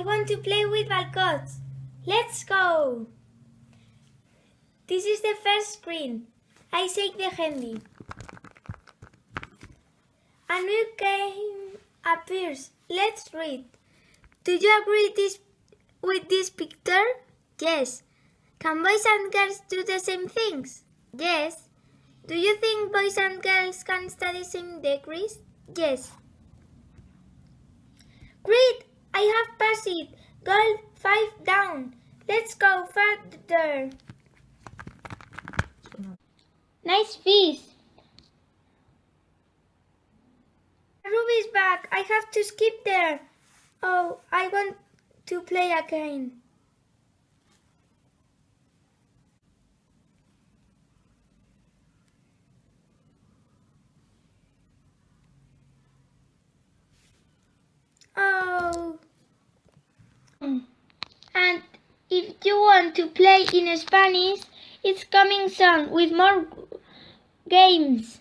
I want to play with Balcots. Let's go! This is the first screen. I shake the handy. A new game appears. Let's read. Do you agree this, with this picture? Yes. Can boys and girls do the same things? Yes. Do you think boys and girls can study same degrees? Yes. Great! I it. Goal five down. Let's go further. Nice fish. Ruby's back. I have to skip there. Oh, I want to play again. Oh. And if you want to play in Spanish, it's coming soon with more games.